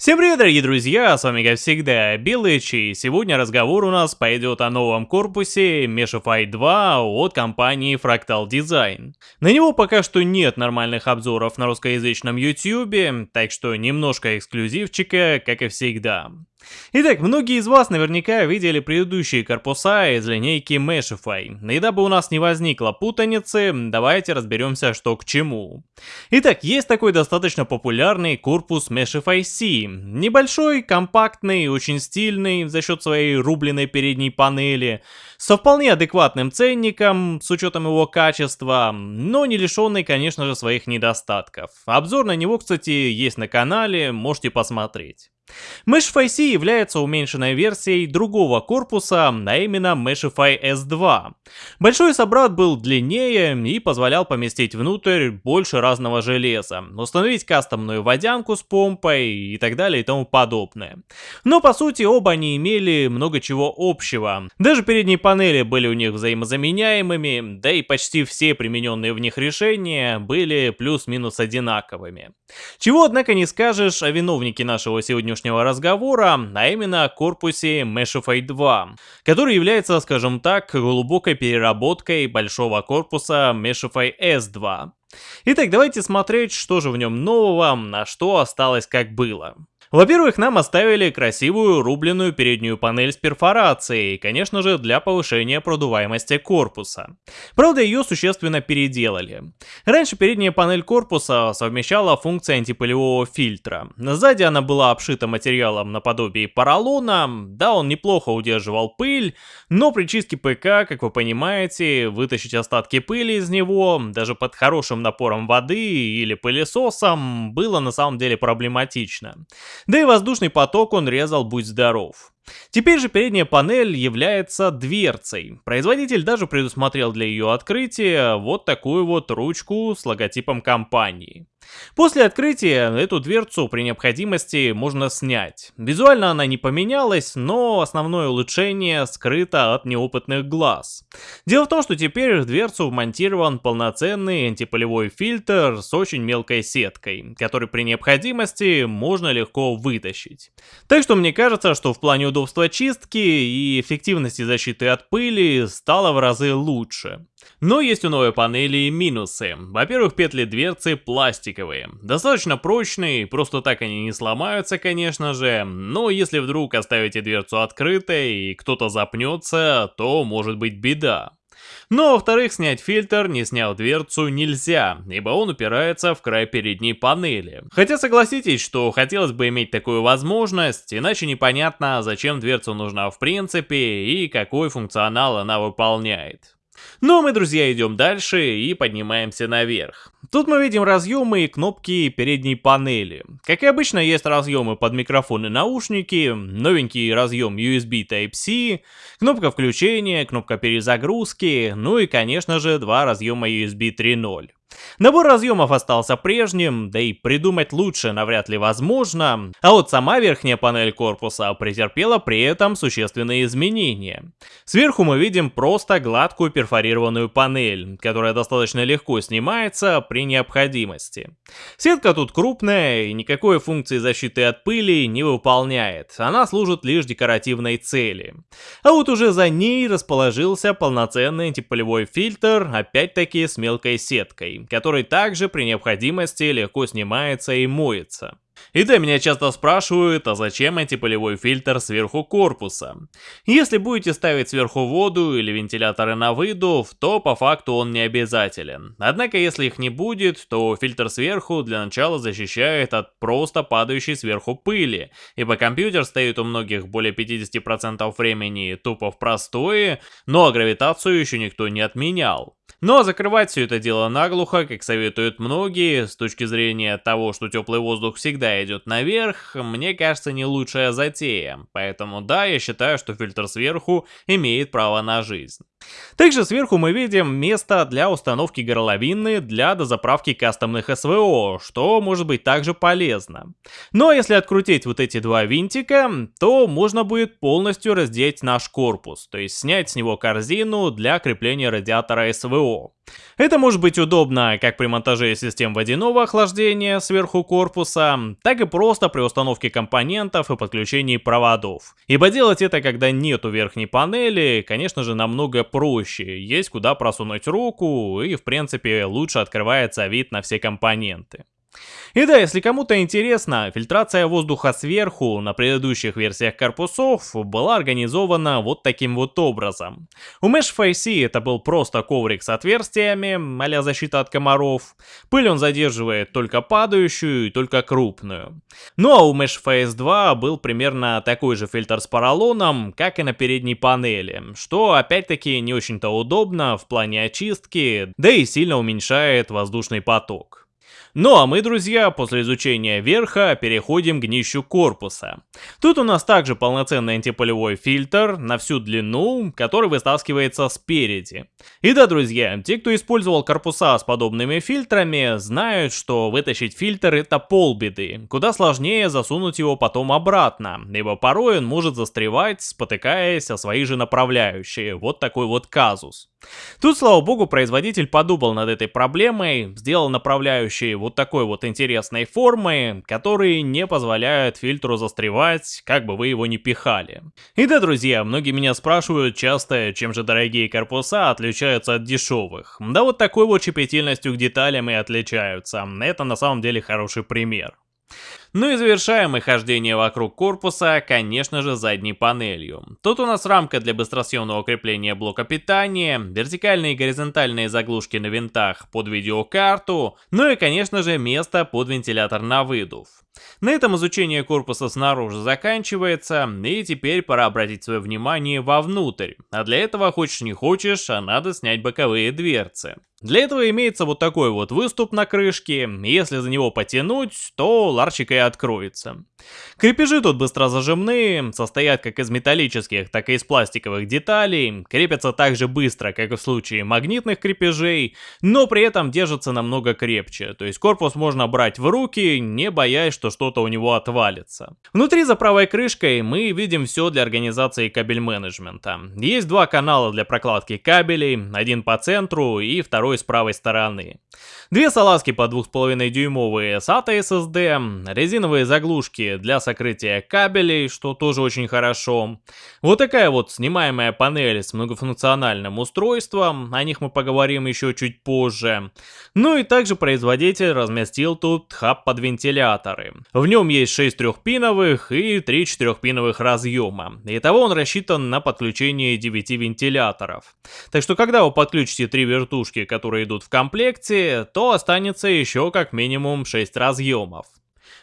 Всем привет, дорогие друзья, с вами как всегда Белыч, и сегодня разговор у нас пойдет о новом корпусе Meshify 2 от компании Fractal Design. На него пока что нет нормальных обзоров на русскоязычном YouTube, так что немножко эксклюзивчика, как и всегда. Итак, многие из вас наверняка видели предыдущие корпуса из линейки Meshify. И дабы у нас не возникло путаницы, давайте разберемся, что к чему. Итак, есть такой достаточно популярный корпус Meshify C. Небольшой, компактный, очень стильный за счет своей рубленной передней панели, со вполне адекватным ценником, с учетом его качества, но не лишенный, конечно же, своих недостатков. Обзор на него, кстати, есть на канале, можете посмотреть. Meshify C является уменьшенной версией другого корпуса, а именно Meshify S2. Большой собрат был длиннее и позволял поместить внутрь больше разного железа, установить кастомную водянку с помпой и так далее и тому подобное. Но по сути оба они имели много чего общего. Даже передние панели были у них взаимозаменяемыми, да и почти все примененные в них решения были плюс-минус одинаковыми. Чего однако не скажешь о виновнике нашего сегодняшнего сегодняшнего разговора, а именно о корпусе Meshify 2, который является, скажем так, глубокой переработкой большого корпуса Meshify S2. Итак, давайте смотреть, что же в нем нового, а что осталось как было. Во-первых, нам оставили красивую рубленную переднюю панель с перфорацией, конечно же, для повышения продуваемости корпуса. Правда, ее существенно переделали. Раньше передняя панель корпуса совмещала функции антипылевого фильтра. Сзади она была обшита материалом наподобие поролона, да, он неплохо удерживал пыль, но при чистке ПК, как вы понимаете, вытащить остатки пыли из него, даже под хорошим напором воды или пылесосом, было на самом деле проблематично. Да и воздушный поток он резал будь здоров. Теперь же передняя панель является дверцей. Производитель даже предусмотрел для ее открытия вот такую вот ручку с логотипом компании. После открытия эту дверцу при необходимости можно снять. Визуально она не поменялась, но основное улучшение скрыто от неопытных глаз. Дело в том, что теперь в дверцу вмонтирован полноценный антипылевой фильтр с очень мелкой сеткой, который при необходимости можно легко вытащить. Так что мне кажется, что в плане удобства чистки и эффективности защиты от пыли стало в разы лучше. Но есть у новой панели и минусы. Во-первых, петли дверцы пластиковые. Достаточно прочные, просто так они не сломаются, конечно же, но если вдруг оставите дверцу открытой и кто-то запнется, то может быть беда. Но, во-вторых, снять фильтр, не сняв дверцу, нельзя, ибо он упирается в край передней панели. Хотя согласитесь, что хотелось бы иметь такую возможность, иначе непонятно, зачем дверца нужна в принципе и какой функционал она выполняет. Но мы, друзья, идем дальше и поднимаемся наверх. Тут мы видим разъемы и кнопки передней панели. Как и обычно, есть разъемы под микрофон и наушники, новенький разъем USB Type-C, кнопка включения, кнопка перезагрузки, ну и, конечно же, два разъема USB 3.0. Набор разъемов остался прежним, да и придумать лучше навряд ли возможно, а вот сама верхняя панель корпуса претерпела при этом существенные изменения. Сверху мы видим просто гладкую перфорированную панель, которая достаточно легко снимается при необходимости. Сетка тут крупная и никакой функции защиты от пыли не выполняет, она служит лишь декоративной цели. А вот уже за ней расположился полноценный антипылевой фильтр, опять-таки с мелкой сеткой который также при необходимости легко снимается и моется. И да, меня часто спрашивают, а зачем антипылевой фильтр сверху корпуса? Если будете ставить сверху воду или вентиляторы на выдув, то по факту он не обязателен. Однако если их не будет, то фильтр сверху для начала защищает от просто падающей сверху пыли, ибо компьютер стоит у многих более 50% времени тупо в простое, но гравитацию еще никто не отменял. Но закрывать все это дело наглухо, как советуют многие, с точки зрения того, что теплый воздух всегда идет наверх, мне кажется не лучшая затея. Поэтому да, я считаю, что фильтр сверху имеет право на жизнь. Также сверху мы видим место для установки горловины для дозаправки кастомных СВО, что может быть также полезно. Но если открутить вот эти два винтика, то можно будет полностью раздеть наш корпус, то есть снять с него корзину для крепления радиатора СВО. Это может быть удобно как при монтаже систем водяного охлаждения сверху корпуса, так и просто при установке компонентов и подключении проводов. Ибо делать это, когда нету верхней панели, конечно же, намного проще. Есть куда просунуть руку и, в принципе, лучше открывается вид на все компоненты. И да, если кому-то интересно, фильтрация воздуха сверху на предыдущих версиях корпусов была организована вот таким вот образом. У Mesh Face это был просто коврик с отверстиями, а защита от комаров. Пыль он задерживает только падающую и только крупную. Ну а у Mesh Face 2 был примерно такой же фильтр с поролоном, как и на передней панели, что опять-таки не очень-то удобно в плане очистки, да и сильно уменьшает воздушный поток. Ну а мы, друзья, после изучения верха переходим к днищу корпуса. Тут у нас также полноценный антипылевой фильтр на всю длину, который вытаскивается спереди. И да, друзья, те, кто использовал корпуса с подобными фильтрами, знают, что вытащить фильтр это полбеды. Куда сложнее засунуть его потом обратно, ибо порой он может застревать, спотыкаясь о свои же направляющие. Вот такой вот казус. Тут, слава богу, производитель подумал над этой проблемой, сделал направляющие вот такой вот интересной формы, которые не позволяют фильтру застревать, как бы вы его ни пихали. И да, друзья, многие меня спрашивают часто, чем же дорогие корпуса отличаются от дешевых. Да вот такой вот щепетильностью к деталям и отличаются. Это на самом деле хороший пример. Ну и завершаем мы хождение вокруг корпуса, конечно же, задней панелью. Тут у нас рамка для быстросъемного крепления блока питания, вертикальные и горизонтальные заглушки на винтах под видеокарту, ну и, конечно же, место под вентилятор на выдув. На этом изучение корпуса снаружи заканчивается, и теперь пора обратить свое внимание вовнутрь. А для этого, хочешь не хочешь, а надо снять боковые дверцы. Для этого имеется вот такой вот выступ на крышке, если за него потянуть, то ларчик и откроется. Крепежи тут быстро зажимные, состоят как из металлических, так и из пластиковых деталей, крепятся так же быстро, как и в случае магнитных крепежей, но при этом держатся намного крепче, то есть корпус можно брать в руки, не боясь, что что-то у него отвалится. Внутри за правой крышкой мы видим все для организации кабель менеджмента. Есть два канала для прокладки кабелей, один по центру и второй с правой стороны. Две салазки по 2,5 дюймовые SATA SSD, резиновые заглушки для сокрытия кабелей, что тоже очень хорошо. Вот такая вот снимаемая панель с многофункциональным устройством, о них мы поговорим еще чуть позже. Ну и также производитель разместил тут хаб под вентиляторы. В нем есть 6 трехпиновых и 3 четырехпиновых разъема. Итого он рассчитан на подключение 9 вентиляторов. Так что когда вы подключите 3 вертушки, которые идут в комплекте, то останется еще как минимум 6 разъемов.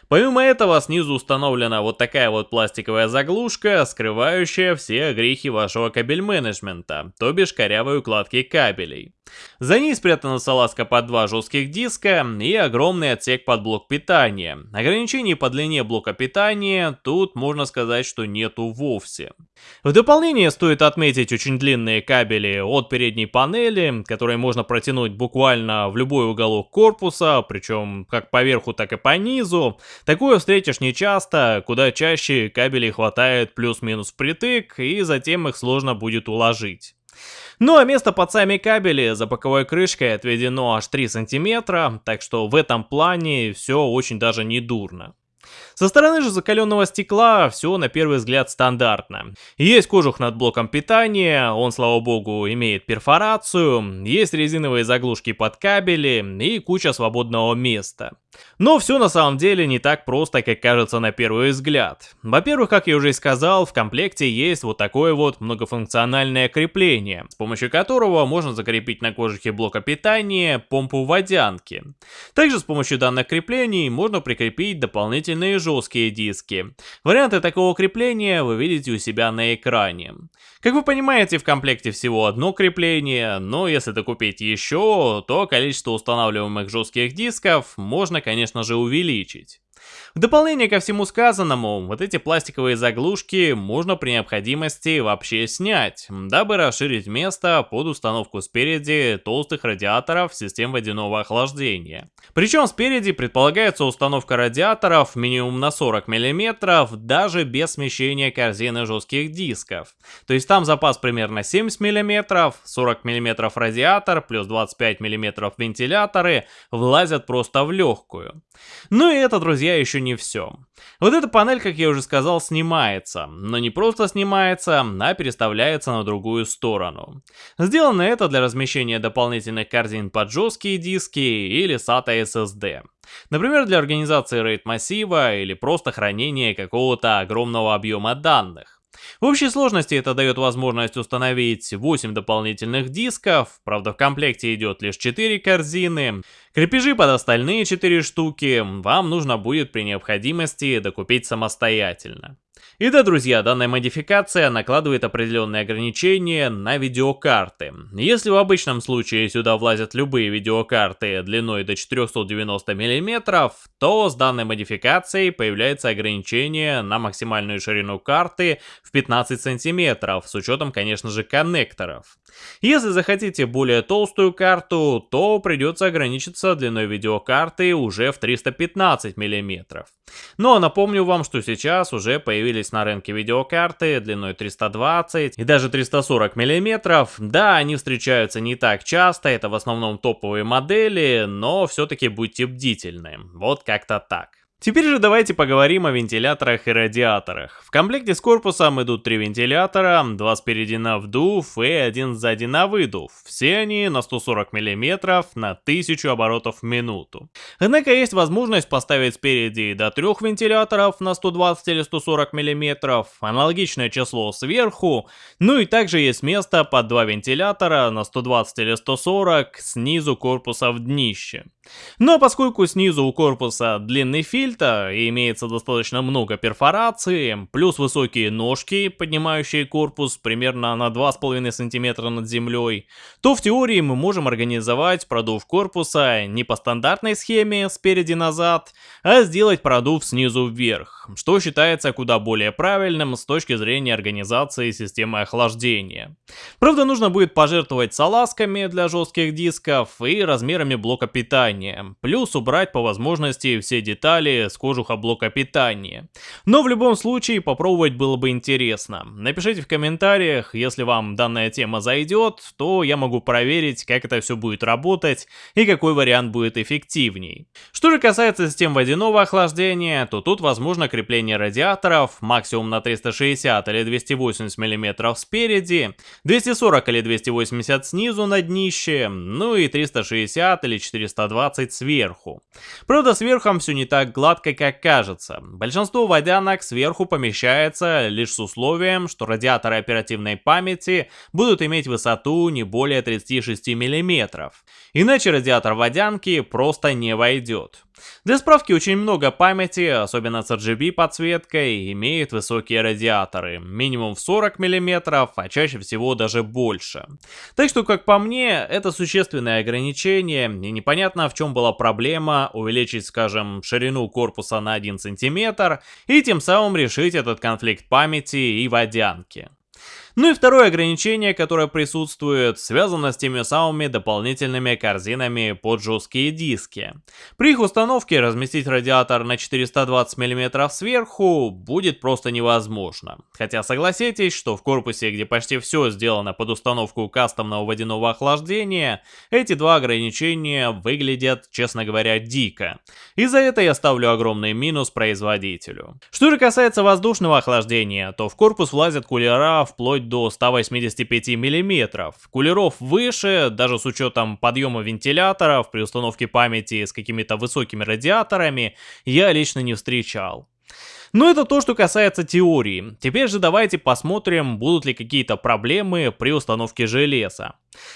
Помимо этого, снизу установлена вот такая вот пластиковая заглушка, скрывающая все грехи вашего кабель-менеджмента, то бишь корявые укладки кабелей. За ней спрятана салазка под два жестких диска и огромный отсек под блок питания. Ограничений по длине блока питания тут можно сказать, что нету вовсе. В дополнение стоит отметить очень длинные кабели от передней панели, которые можно протянуть буквально в любой уголок корпуса, причем как по верху, так и по низу. Такое встретишь нечасто, куда чаще кабелей хватает плюс-минус впритык, и затем их сложно будет уложить. Ну а место под сами кабели за боковой крышкой отведено аж 3 сантиметра, так что в этом плане все очень даже не дурно. Со стороны же закаленного стекла все на первый взгляд стандартно. Есть кожух над блоком питания, он, слава богу, имеет перфорацию, есть резиновые заглушки под кабели и куча свободного места. Но все на самом деле не так просто, как кажется на первый взгляд. Во-первых, как я уже и сказал, в комплекте есть вот такое вот многофункциональное крепление, с помощью которого можно закрепить на кожухе блока питания помпу водянки. Также с помощью данных креплений можно прикрепить дополнительные жесткие диски. Варианты такого крепления вы видите у себя на экране. Как вы понимаете, в комплекте всего одно крепление, но если докупить еще, то количество устанавливаемых жестких дисков можно, конечно же, увеличить. В дополнение ко всему сказанному, вот эти пластиковые заглушки можно при необходимости вообще снять, дабы расширить место под установку спереди толстых радиаторов систем водяного охлаждения. Причем спереди предполагается установка радиаторов минимум на 40 мм, даже без смещения корзины жестких дисков. То есть там запас примерно 70 мм, 40 мм радиатор плюс 25 мм вентиляторы влазят просто в легкую. Ну и это, друзья, еще не все. Вот эта панель, как я уже сказал, снимается, но не просто снимается, а переставляется на другую сторону. Сделано это для размещения дополнительных корзин под жесткие диски или SATA SSD. Например, для организации RAID массива или просто хранения какого-то огромного объема данных. В общей сложности это дает возможность установить 8 дополнительных дисков, правда в комплекте идет лишь 4 корзины. Крепежи под остальные 4 штуки вам нужно будет при необходимости докупить самостоятельно. И да, друзья, данная модификация накладывает определенные ограничения на видеокарты. Если в обычном случае сюда влазят любые видеокарты длиной до 490 мм, то с данной модификацией появляется ограничение на максимальную ширину карты в 15 см, с учетом, конечно же, коннекторов. Если захотите более толстую карту, то придется ограничиться длиной видеокарты уже в 315 мм. Но напомню вам, что сейчас уже появились на рынке видеокарты длиной 320 и даже 340 мм. Да, они встречаются не так часто, это в основном топовые модели, но все-таки будьте бдительны. Вот как-то так. Теперь же давайте поговорим о вентиляторах и радиаторах. В комплекте с корпусом идут три вентилятора, два спереди на вдув и один сзади на выдув. Все они на 140 мм на 1000 оборотов в минуту. Однако есть возможность поставить спереди до трех вентиляторов на 120 или 140 мм, аналогичное число сверху, ну и также есть место под два вентилятора на 120 или 140 снизу корпуса в днище. Но поскольку снизу у корпуса длинный фильтр и имеется достаточно много перфораций, плюс высокие ножки, поднимающие корпус примерно на 2,5 см над землей, то в теории мы можем организовать продув корпуса не по стандартной схеме спереди-назад, а сделать продув снизу вверх, что считается куда более правильным с точки зрения организации системы охлаждения. Правда, нужно будет пожертвовать салазками для жестких дисков и размерами блока питания, питания, плюс убрать по возможности все детали с кожуха блока питания. Но в любом случае попробовать было бы интересно. Напишите в комментариях, если вам данная тема зайдет, то я могу проверить, как это все будет работать и какой вариант будет эффективней. Что же касается систем водяного охлаждения, то тут возможно крепление радиаторов максимум на 360 или 280 мм спереди, 240 или 280 снизу на днище, ну и 360 или 420 20 сверху. Правда, с верхом все не так гладко, как кажется. Большинство водянок сверху помещается лишь с условием, что радиаторы оперативной памяти будут иметь высоту не более 36 мм. Иначе радиатор водянки просто не войдет. Для справки, очень много памяти, особенно с RGB подсветкой, имеет высокие радиаторы, минимум в 40 мм, а чаще всего даже больше. Так что, как по мне, это существенное ограничение, и непонятно в чем была проблема увеличить, скажем, ширину корпуса на 1 см, и тем самым решить этот конфликт памяти и водянки. Ну и второе ограничение, которое присутствует, связано с теми самыми дополнительными корзинами под жесткие диски. При их установке разместить радиатор на 420 мм сверху будет просто невозможно. Хотя согласитесь, что в корпусе, где почти все сделано под установку кастомного водяного охлаждения, эти два ограничения выглядят, честно говоря, дико. И за это я ставлю огромный минус производителю. Что же касается воздушного охлаждения, то в корпус влазят кулера вплоть до 185 мм. Кулеров выше, даже с учетом подъема вентиляторов при установке памяти с какими-то высокими радиаторами, я лично не встречал. Но это то, что касается теории. Теперь же давайте посмотрим, будут ли какие-то проблемы при установке железа.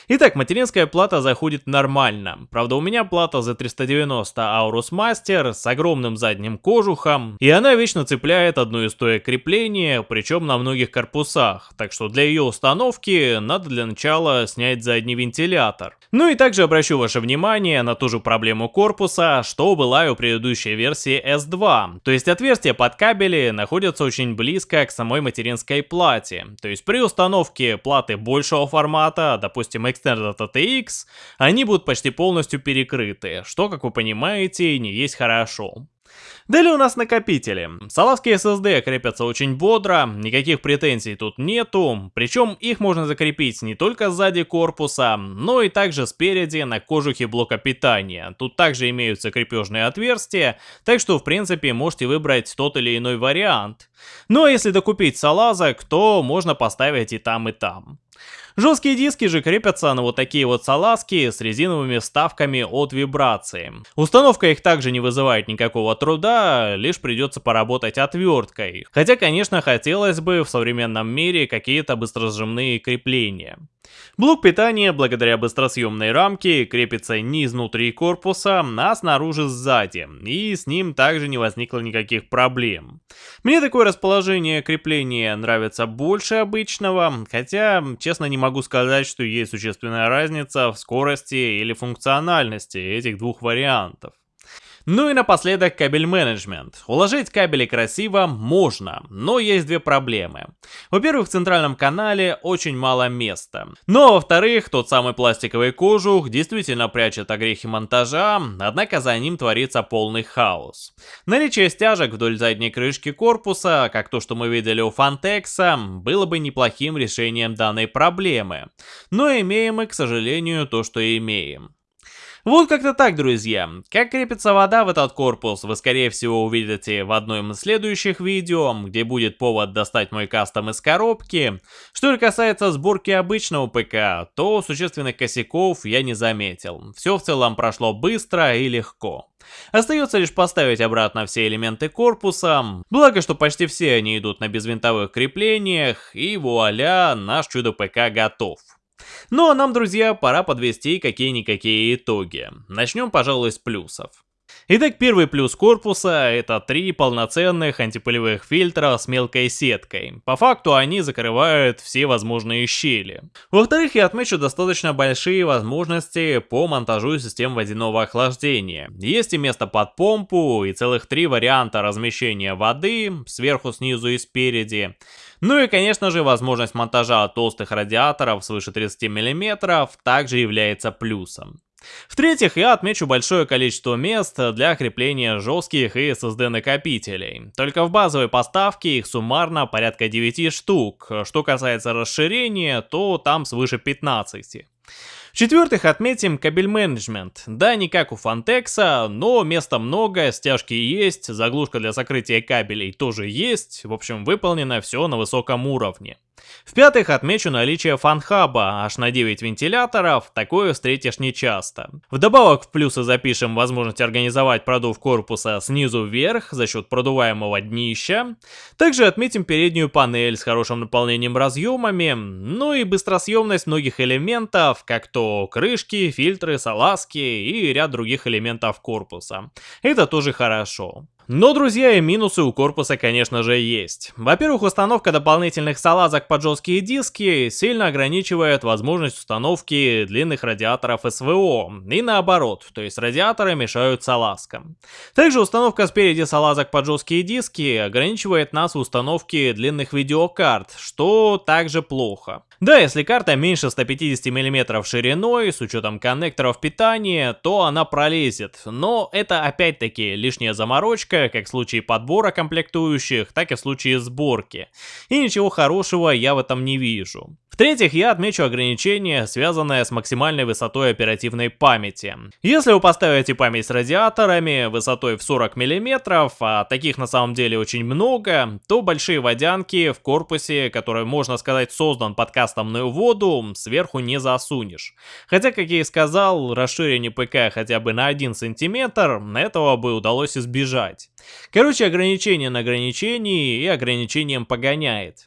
Итак, материнская плата заходит нормально. Правда, у меня плата за 390 Aorus Master с огромным задним кожухом, и она вечно цепляет одно из стоек крепления, причем на многих корпусах, так что для ее установки надо для начала снять задний вентилятор. Ну и также обращу ваше внимание на ту же проблему корпуса, что была и у предыдущей версии S2, то есть отверстия под кабели находятся очень близко к самой материнской плате, то есть при установке платы большего формата, допустим Extended ATX, они будут почти полностью перекрыты, что, как вы понимаете, не есть хорошо. Далее у нас накопители. Салазки SSD крепятся очень бодро, никаких претензий тут нету, причем их можно закрепить не только сзади корпуса, но и также спереди на кожухе блока питания. Тут также имеются крепежные отверстия, так что в принципе можете выбрать тот или иной вариант. Но если докупить салазок, то можно поставить и там и там. Жесткие диски же крепятся на вот такие вот салазки с резиновыми вставками от вибрации. Установка их также не вызывает никакого труда, лишь придется поработать отверткой. Хотя, конечно, хотелось бы в современном мире какие-то быстросжимные крепления. Блок питания, благодаря быстросъемной рамке, крепится не изнутри корпуса, а снаружи сзади, и с ним также не возникло никаких проблем. Мне такое расположение крепления нравится больше обычного, хотя, честно, не могу сказать, что есть существенная разница в скорости или функциональности этих двух вариантов. Ну и напоследок кабель менеджмент. Уложить кабели красиво можно, но есть две проблемы. Во-первых, в центральном канале очень мало места. Но во-вторых, тот самый пластиковый кожух действительно прячет огрехи монтажа, однако за ним творится полный хаос. Наличие стяжек вдоль задней крышки корпуса, как то, что мы видели у Фантекса, было бы неплохим решением данной проблемы. Но имеем мы, к сожалению, то, что имеем. Вот как-то так, друзья. Как крепится вода в этот корпус, вы скорее всего увидите в одном из следующих видео, где будет повод достать мой кастом из коробки. Что же касается сборки обычного ПК, то существенных косяков я не заметил. Все в целом прошло быстро и легко. Остается лишь поставить обратно все элементы корпуса, благо что почти все они идут на безвинтовых креплениях, и вуаля, наш чудо-ПК готов. Ну а нам, друзья, пора подвести какие-никакие итоги. Начнем, пожалуй, с плюсов. Итак, первый плюс корпуса – это три полноценных антипылевых фильтра с мелкой сеткой. По факту они закрывают все возможные щели. Во-вторых, я отмечу достаточно большие возможности по монтажу систем водяного охлаждения. Есть и место под помпу, и целых три варианта размещения воды, сверху, снизу и спереди. Ну и, конечно же, возможность монтажа толстых радиаторов свыше 30 мм также является плюсом. В-третьих, я отмечу большое количество мест для крепления жестких и SSD накопителей. Только в базовой поставке их суммарно порядка 9 штук. Что касается расширения, то там свыше 15. В-четвертых, отметим кабель менеджмент. Да, не как у Фантекса, но места много, стяжки есть, заглушка для сокрытия кабелей тоже есть. В общем, выполнено все на высоком уровне. В-пятых, отмечу наличие фанхаба аж на 9 вентиляторов, такое встретишь нечасто. Вдобавок в плюсы запишем возможность организовать продув корпуса снизу вверх за счет продуваемого днища. Также отметим переднюю панель с хорошим наполнением разъемами, ну и быстросъемность многих элементов, как то крышки, фильтры, салазки и ряд других элементов корпуса. Это тоже хорошо. Но, друзья, и минусы у корпуса, конечно же, есть. Во-первых, установка дополнительных салазок под жесткие диски сильно ограничивает возможность установки длинных радиаторов СВО, и наоборот, то есть радиаторы мешают салазкам. Также установка спереди салазок под жесткие диски ограничивает нас в установке длинных видеокарт, что также плохо. Да, если карта меньше 150 мм шириной, с учетом коннекторов питания, то она пролезет. Но это опять-таки лишняя заморочка, как в случае подбора комплектующих, так и в случае сборки. И ничего хорошего я в этом не вижу. В-третьих, я отмечу ограничение, связанное с максимальной высотой оперативной памяти. Если вы поставите память с радиаторами высотой в 40 мм, а таких на самом деле очень много, то большие водянки в корпусе, который, можно сказать, создан под кастомную воду, сверху не засунешь. Хотя, как я и сказал, расширение ПК хотя бы на 1 см, этого бы удалось избежать. Короче, ограничение на ограничении и ограничением погоняет.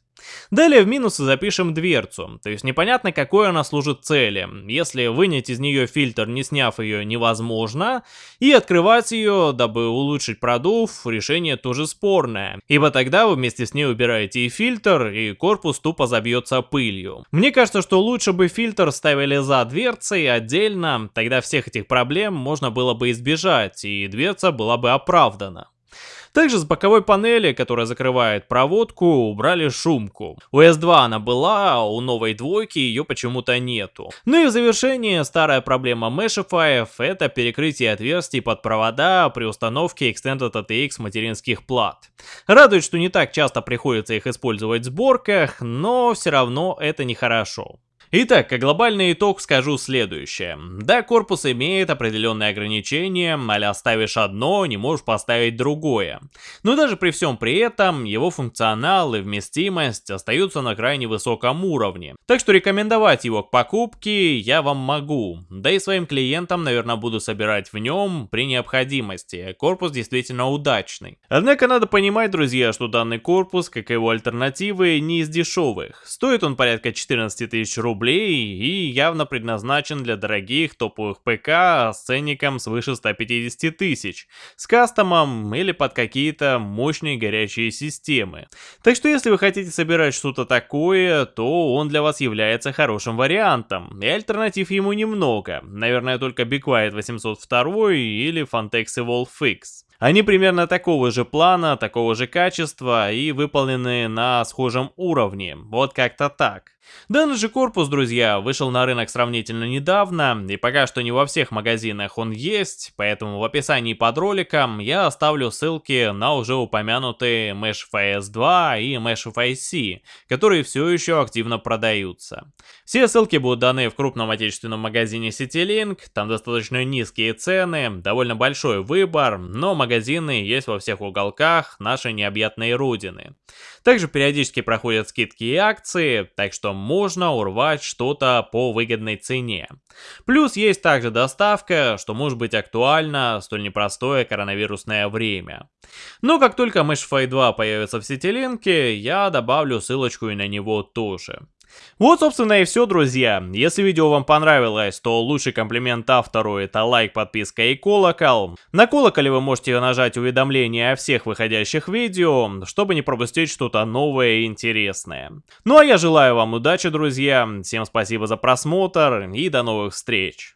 Далее в минусы запишем дверцу, то есть непонятно какой она служит цели. Если вынять из нее фильтр, не сняв ее, невозможно, и открывать ее, дабы улучшить продув, решение тоже спорное. Ибо тогда вы вместе с ней убираете и фильтр, и корпус тупо забьется пылью. Мне кажется, что лучше бы фильтр ставили за дверцей отдельно, тогда всех этих проблем можно было бы избежать, и дверца была бы оправдана. Также с боковой панели, которая закрывает проводку, убрали шумку. У S2 она была, а у новой двойки ее почему-то нету. Ну и в завершение, старая проблема Meshify это перекрытие отверстий под провода при установке Extended ATX материнских плат. Радует, что не так часто приходится их использовать в сборках, но все равно это нехорошо. Итак, как глобальный итог скажу следующее. Да, корпус имеет определенные ограничения, а ставишь одно, не можешь поставить другое. Но даже при всем при этом, его функционал и вместимость остаются на крайне высоком уровне. Так что рекомендовать его к покупке я вам могу. Да и своим клиентам, наверное, буду собирать в нем при необходимости. Корпус действительно удачный. Однако надо понимать, друзья, что данный корпус, как и его альтернативы, не из дешевых. Стоит он порядка 14 тысяч рублей рублей и явно предназначен для дорогих топовых ПК с ценником свыше 150 тысяч, с кастомом или под какие-то мощные горячие системы. Так что если вы хотите собирать что-то такое, то он для вас является хорошим вариантом, и альтернатив ему немного, наверное только Be Quiet 802 или Fantex Evolve X. Они примерно такого же плана, такого же качества и выполнены на схожем уровне, вот как-то так. Данный же корпус, друзья, вышел на рынок сравнительно недавно, и пока что не во всех магазинах он есть, поэтому в описании под роликом я оставлю ссылки на уже упомянутые Meshify S2 и Meshify C, которые все еще активно продаются. Все ссылки будут даны в крупном отечественном магазине CityLink, там достаточно низкие цены, довольно большой выбор, но магазины есть во всех уголках нашей необъятной родины. Также периодически проходят скидки и акции, так что можно урвать что-то по выгодной цене. Плюс есть также доставка, что может быть актуально в столь непростое коронавирусное время. Но как только Meshify 2 появится в сетилинке, я добавлю ссылочку и на него тоже. Вот, собственно, и все, друзья. Если видео вам понравилось, то лучший комплимент автору это лайк, подписка и колокол. На колоколе вы можете нажать уведомления о всех выходящих видео, чтобы не пропустить что-то новое и интересное. Ну а я желаю вам удачи, друзья. Всем спасибо за просмотр и до новых встреч.